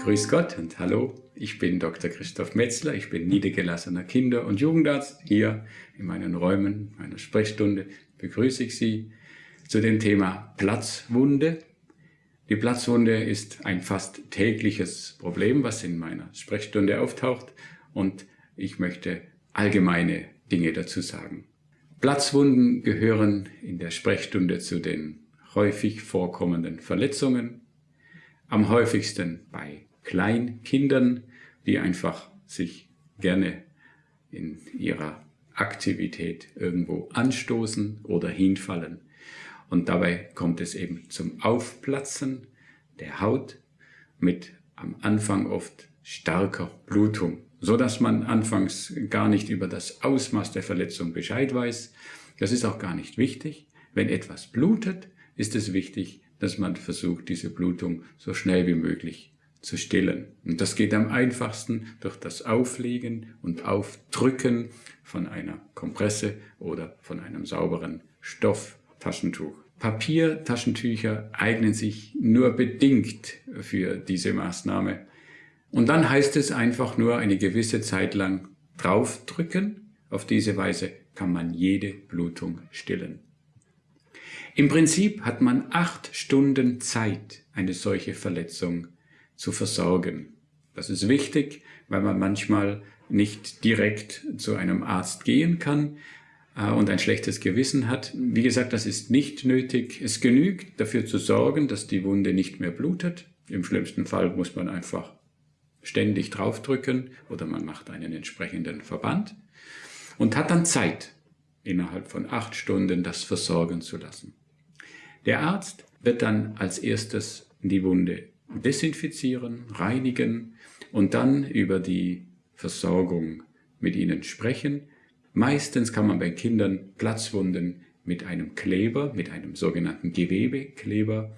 Grüß Gott und hallo, ich bin Dr. Christoph Metzler, ich bin niedergelassener Kinder- und Jugendarzt. Hier in meinen Räumen meiner Sprechstunde begrüße ich Sie zu dem Thema Platzwunde. Die Platzwunde ist ein fast tägliches Problem, was in meiner Sprechstunde auftaucht und ich möchte allgemeine Dinge dazu sagen. Platzwunden gehören in der Sprechstunde zu den häufig vorkommenden Verletzungen, am häufigsten bei Kleinkindern, die einfach sich gerne in ihrer Aktivität irgendwo anstoßen oder hinfallen. Und dabei kommt es eben zum Aufplatzen der Haut mit am Anfang oft starker Blutung, so dass man anfangs gar nicht über das Ausmaß der Verletzung Bescheid weiß. Das ist auch gar nicht wichtig. Wenn etwas blutet, ist es wichtig, dass man versucht, diese Blutung so schnell wie möglich zu stillen. Und das geht am einfachsten durch das Auflegen und Aufdrücken von einer Kompresse oder von einem sauberen Stofftaschentuch. Papiertaschentücher eignen sich nur bedingt für diese Maßnahme. Und dann heißt es einfach nur eine gewisse Zeit lang draufdrücken. Auf diese Weise kann man jede Blutung stillen. Im Prinzip hat man acht Stunden Zeit, eine solche Verletzung zu versorgen. Das ist wichtig, weil man manchmal nicht direkt zu einem Arzt gehen kann äh, und ein schlechtes Gewissen hat. Wie gesagt, das ist nicht nötig. Es genügt dafür zu sorgen, dass die Wunde nicht mehr blutet. Im schlimmsten Fall muss man einfach ständig draufdrücken oder man macht einen entsprechenden Verband und hat dann Zeit, innerhalb von acht Stunden das versorgen zu lassen. Der Arzt wird dann als erstes die Wunde desinfizieren, reinigen und dann über die Versorgung mit ihnen sprechen. Meistens kann man bei Kindern Platzwunden mit einem Kleber, mit einem sogenannten Gewebekleber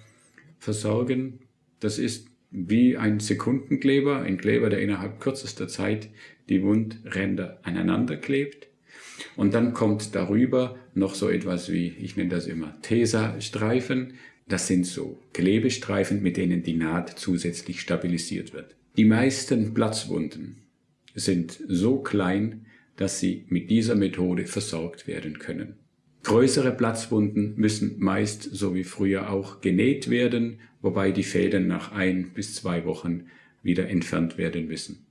versorgen. Das ist wie ein Sekundenkleber, ein Kleber, der innerhalb kürzester Zeit die Wundränder aneinander klebt. Und dann kommt darüber noch so etwas wie, ich nenne das immer Tesa-Streifen. Das sind so Klebestreifen, mit denen die Naht zusätzlich stabilisiert wird. Die meisten Platzwunden sind so klein, dass sie mit dieser Methode versorgt werden können. Größere Platzwunden müssen meist, so wie früher auch, genäht werden, wobei die Fäden nach ein bis zwei Wochen wieder entfernt werden müssen.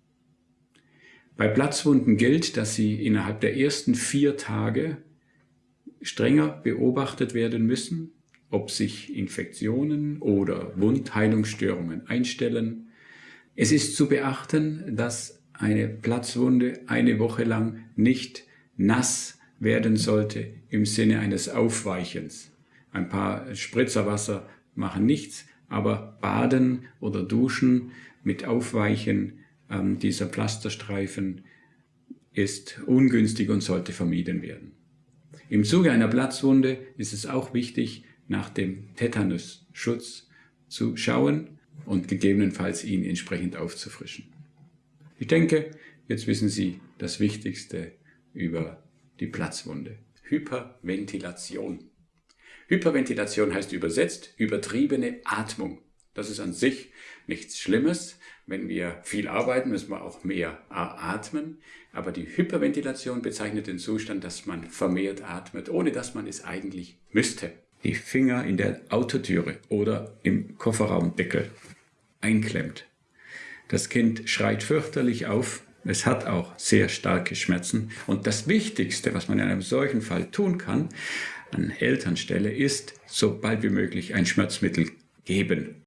Bei Platzwunden gilt, dass sie innerhalb der ersten vier Tage strenger beobachtet werden müssen, ob sich Infektionen oder Wundheilungsstörungen einstellen. Es ist zu beachten, dass eine Platzwunde eine Woche lang nicht nass werden sollte im Sinne eines Aufweichens. Ein paar Spritzerwasser machen nichts, aber Baden oder Duschen mit Aufweichen ähm, dieser Pflasterstreifen ist ungünstig und sollte vermieden werden. Im Zuge einer Platzwunde ist es auch wichtig, nach dem Tetanusschutz zu schauen und gegebenenfalls ihn entsprechend aufzufrischen. Ich denke, jetzt wissen Sie das Wichtigste über die Platzwunde. Hyperventilation. Hyperventilation heißt übersetzt übertriebene Atmung. Das ist an sich nichts Schlimmes. Wenn wir viel arbeiten, müssen wir auch mehr atmen. Aber die Hyperventilation bezeichnet den Zustand, dass man vermehrt atmet, ohne dass man es eigentlich müsste die Finger in der Autotüre oder im Kofferraumdeckel einklemmt. Das Kind schreit fürchterlich auf, es hat auch sehr starke Schmerzen und das Wichtigste, was man in einem solchen Fall tun kann, an Elternstelle, ist so bald wie möglich ein Schmerzmittel geben.